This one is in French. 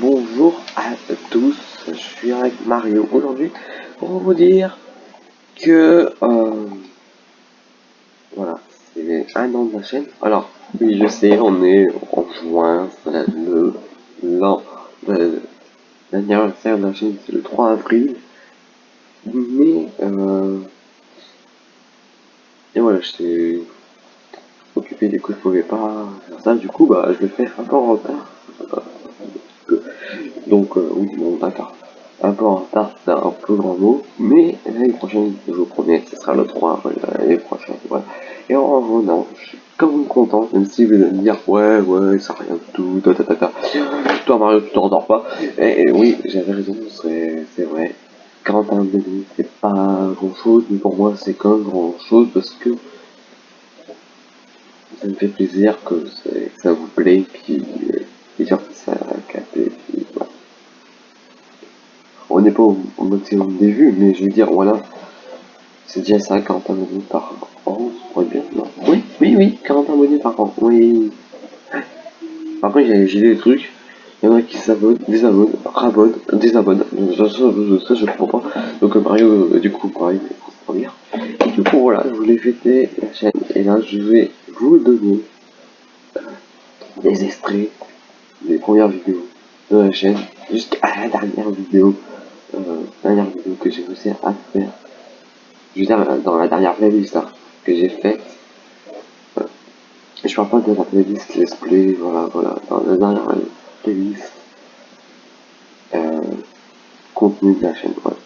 bonjour à tous, je suis avec Mario aujourd'hui pour vous dire que euh, voilà, c'est un an de la chaîne. Alors, oui, je sais, on est en juin, c'est le l'an, l'anniversaire de la chaîne, c'est le 3 avril, mais euh, et voilà, je suis occupé des coups, je pouvais pas faire ça, du coup, bah, je le fais un en retard. Donc, euh, oui, bon, d'accord. Un peu en retard, c'est un peu grand mot, mais l'année prochaine, je vous promets, ce sera le 3 l'année prochaine, voilà. Et en revenant, je suis quand même content, même si vous allez me dire, ouais, ouais, ça rien du tout. Toi, Mario, tu t'endors pas. Et, oui, j'avais raison, c'est vrai. 41 abonnés, c'est pas grand chose, mais pour moi, c'est quand même grand chose parce que ça me fait plaisir que, ça vous plaît, puis, puis genre, ça a capté, on n'est pas au, maximum des vues, mais je veux dire, voilà, c'est déjà ça, 40 abonnés par an, ça bien, Oui, oui, oui, 40 abonnés par an, oui. Après, j'ai des trucs, il y en a qui s'abonnent, désabonnent, rabonnent, désabonnent, ça, ça, ça, je comprends pas. Donc Mario, euh, du coup, pareil, dire. Du coup, voilà, je voulais fêter la chaîne, et là, je vais vous donner euh, des extraits des premières vidéos de la chaîne jusqu'à la dernière vidéo euh, dernière vidéo que j'ai réussi à faire. Je veux dire, dans la dernière playlist hein, que j'ai faite. Euh, je parle pas de la playlist let's play, voilà, voilà. Dans la dernière playlist. Euh, contenu de la chaîne, voilà.